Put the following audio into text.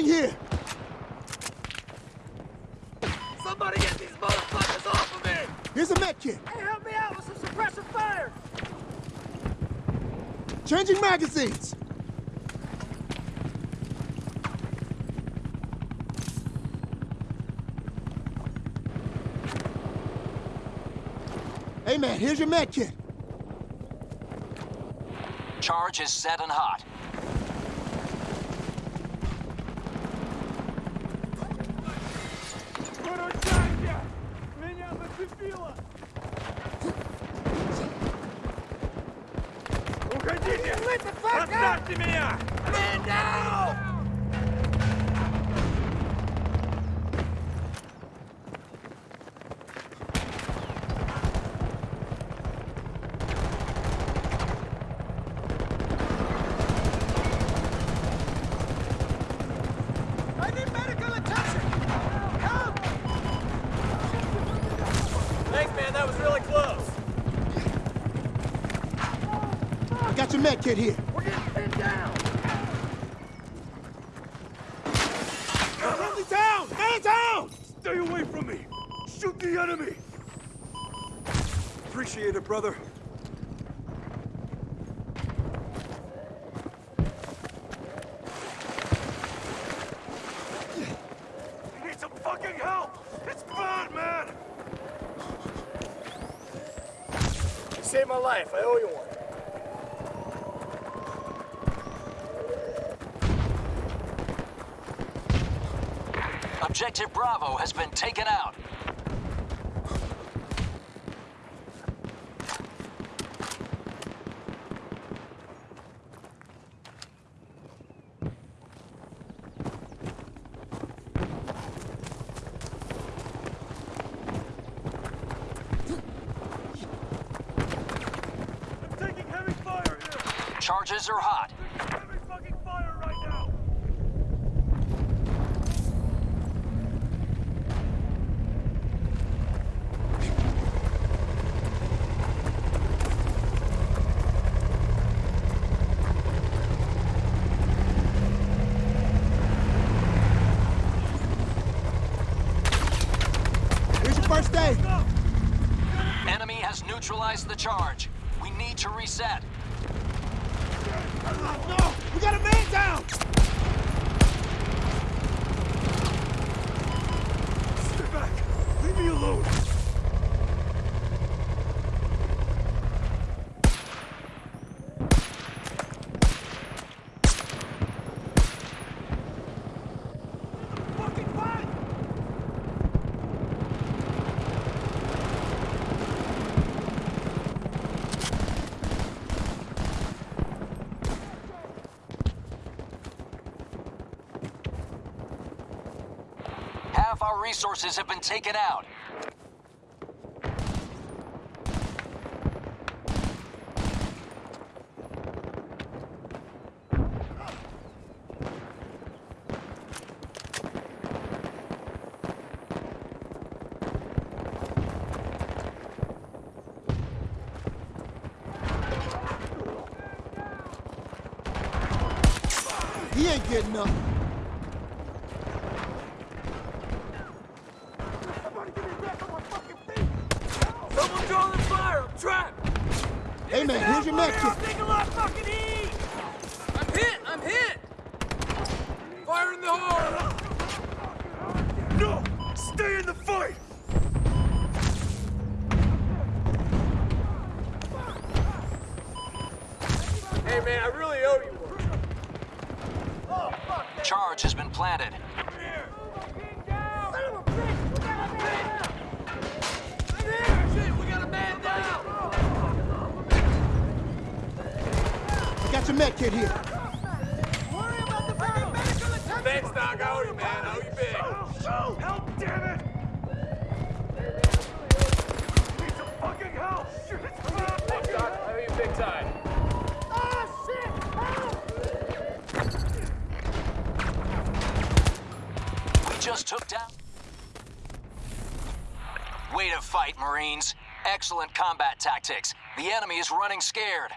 Reloading here! Somebody get these motherfuckers off of me! Here's a med kit. Hey, help me out with some suppressive fire! Changing magazines. Hey man, here's your med kit. Charge is set and hot. убила! Уходите! Отставьте меня! Меня! That was really close. I got your med kit here. We're getting pinned down. Friendly down! Man down! Stay away from me! Shoot the enemy! Appreciate it, brother. I need some fucking help! It's bad, man! You saved my life. I owe you one. Objective Bravo has been taken out. I'm taking heavy fire here! Charges are hot. Taking heavy fire right now! Here's your first aid. Enemy has neutralized the charge. We need to reset. No! We got a man down! Back! Leave me alone! Fucking what? Half our resources have been taken out. He ain't getting up. Someone draw the fire! I'm trapped! Hey man, here's your med I'll kit. a lot of fucking heat! I'm hit! I'm hit! Fire in the hole! No! Stay in the fight! Hey man, I really owe you one. Charge has been planted. Got your med kit here. Thanks, Doc. I owe you, man. I owe you big. Shoot! Help, damn it! Need some fucking help! It's bad! Thanks, Doc. I owe you big time. Ah, we just took down... Way to fight, Marines. Excellent combat tactics. The enemy is running scared.